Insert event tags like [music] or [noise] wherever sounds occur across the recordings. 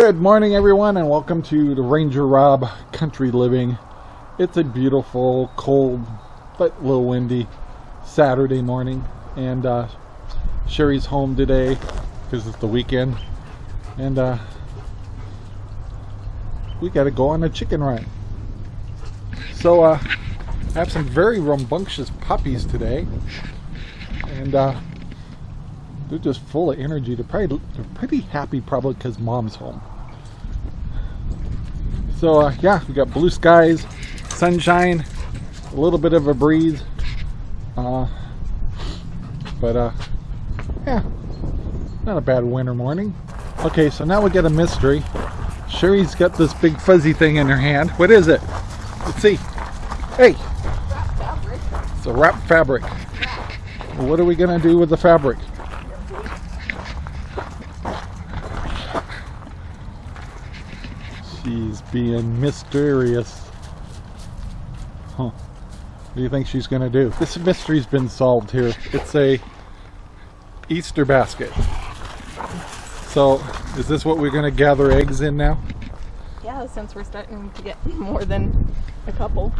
Good morning, everyone, and welcome to the Ranger Rob Country Living. It's a beautiful, cold, but a little windy Saturday morning, and uh, Sherry's home today because it's the weekend, and uh, we got to go on a chicken run. So, uh, I have some very rambunctious puppies today, and uh, they're just full of energy. They're probably they're pretty happy probably because mom's home. So uh, yeah, we got blue skies, sunshine, a little bit of a breeze. Uh, but uh, yeah, not a bad winter morning. Okay, so now we get a mystery. Sherry's got this big fuzzy thing in her hand. What is it? Let's see. Hey, it's a wrap fabric. What are we gonna do with the fabric? She's being mysterious. Huh. What do you think she's going to do? This mystery's been solved here. It's a Easter basket. So, is this what we're going to gather eggs in now? Yeah, since we're starting to get [laughs] more than a couple.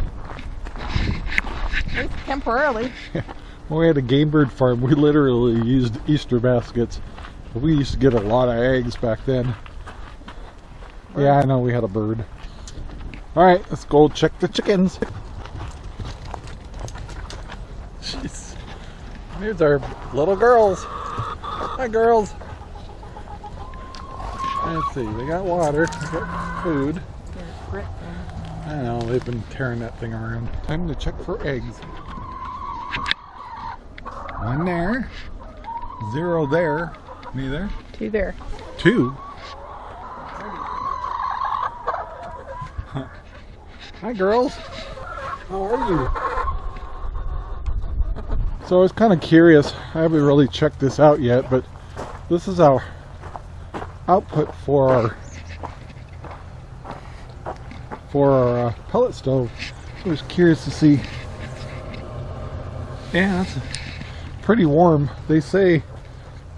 At least temporarily. [laughs] when we had a game bird farm, we literally used Easter baskets. We used to get a lot of eggs back then. Bird. Yeah, I know we had a bird. Alright, let's go check the chickens. Jeez. Here's our little girls. Hi, girls. Let's see, they got water, they got food. I know, they've been tearing that thing around. Time to check for eggs. One there. Zero there. Any there? Two there. Two? [laughs] Hi, girls. How are you? So I was kind of curious. I haven't really checked this out yet, but this is our output for our for our uh, pellet stove. I was curious to see. Yeah, it's pretty warm. They say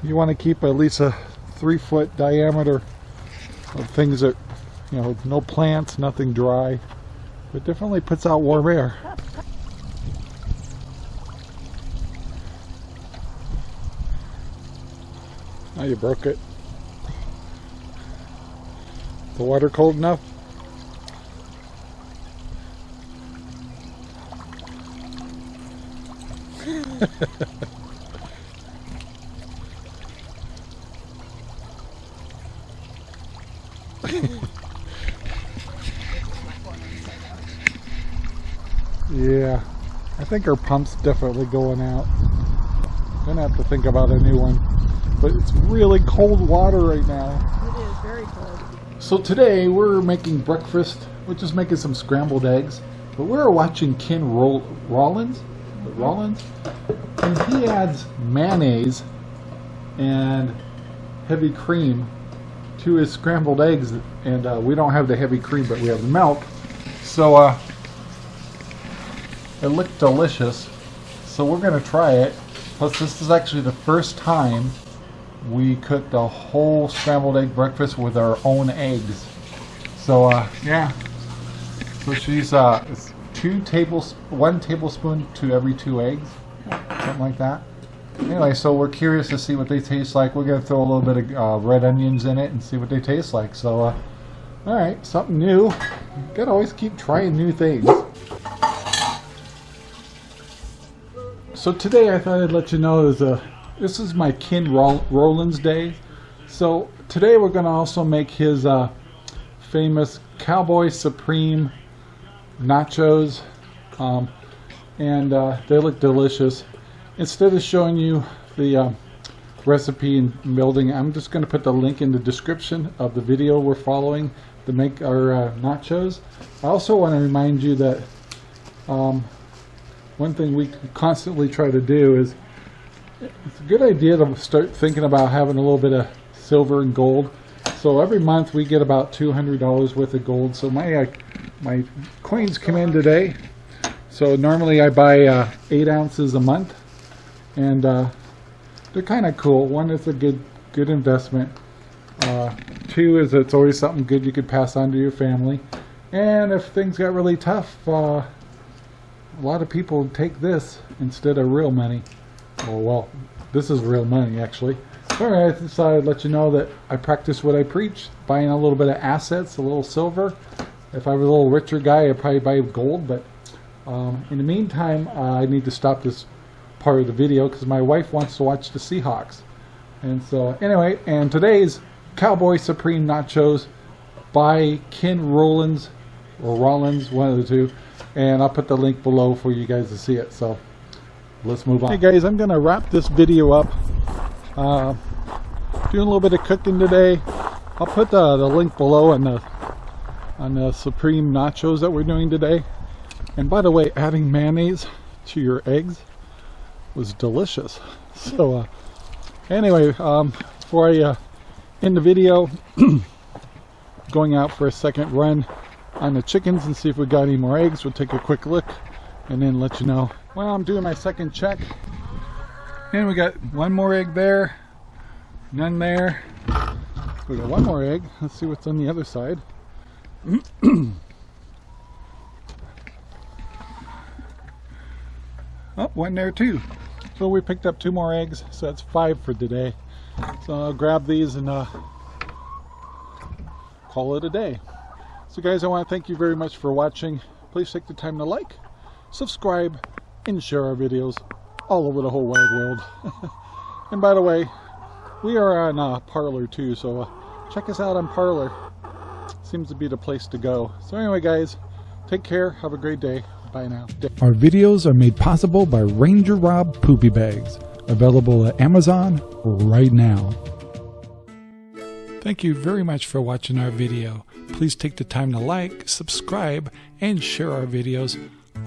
you want to keep at least a three foot diameter of things that, you know, no plants, nothing dry. but definitely puts out warm air. Now you broke it. The water cold enough? [laughs] Yeah, I think our pump's definitely going out. Gonna have to think about a new one. But it's really cold water right now. It is very cold. So today we're making breakfast. We're just making some scrambled eggs. But we're watching Ken Roll Rollins, Rollins, and he adds mayonnaise and heavy cream to his scrambled eggs. And uh, we don't have the heavy cream, but we have the milk. So uh, it looked delicious, so we're going to try it. Plus, this is actually the first time we cooked a whole scrambled egg breakfast with our own eggs. So, uh, yeah. So she's uh, two tables, one tablespoon to every two eggs, something like that. Anyway, so we're curious to see what they taste like. We're gonna throw a little bit of uh, red onions in it and see what they taste like. So, uh, all right, something new. You gotta always keep trying new things. So today I thought I'd let you know is a, this is my Ken Rollins day. So today we're going to also make his uh, famous Cowboy Supreme nachos. Um, and uh, they look delicious. Instead of showing you the uh, recipe and building, I'm just going to put the link in the description of the video we're following to make our uh, nachos. I also want to remind you that um, one thing we constantly try to do is it's a good idea to start thinking about having a little bit of silver and gold. So every month we get about $200 worth of gold. So my uh, my coins come in today. So normally I buy uh, 8 ounces a month. And uh, they're kind of cool. One is a good good investment. Uh, two is it's always something good you could pass on to your family. And if things got really tough, uh, a lot of people take this instead of real money. Oh, well, this is real money actually. Alright, I decided to let you know that I practice what I preach, buying a little bit of assets, a little silver. If I was a little richer guy, I'd probably buy gold, but um, in the meantime, uh, I need to stop this part of the video because my wife wants to watch the Seahawks. And so, anyway, and today's Cowboy Supreme Nachos by Ken Rollins, or Rollins, one of the two. And I'll put the link below for you guys to see it. So, let's move on. Hey guys, I'm to wrap this video up. Uh, doing a little bit of cooking today. I'll put the, the link below on the on the supreme nachos that we're doing today. And by the way, adding mayonnaise to your eggs was delicious. [laughs] So uh, anyway, um, before I uh, end the video, [clears throat] going out for a second run on the chickens and see if we got any more eggs. We'll take a quick look and then let you know. Well, I'm doing my second check and we got one more egg there, none there. We got one more egg. Let's see what's on the other side. [clears throat] oh, one there too. So we picked up two more eggs, so that's five for today. So I'll grab these and uh, call it a day. So guys, I want to thank you very much for watching. Please take the time to like, subscribe, and share our videos all over the whole wide world. [laughs] and by the way, we are on uh, Parler too, so uh, check us out on Parler. Seems to be the place to go. So anyway, guys, take care. Have a great day. Bye now. Our videos are made possible by Ranger Rob Poopy Bags, available at Amazon right now. Thank you very much for watching our video. Please take the time to like, subscribe, and share our videos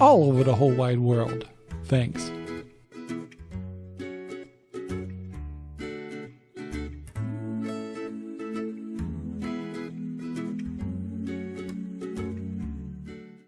all over the whole wide world. Thanks.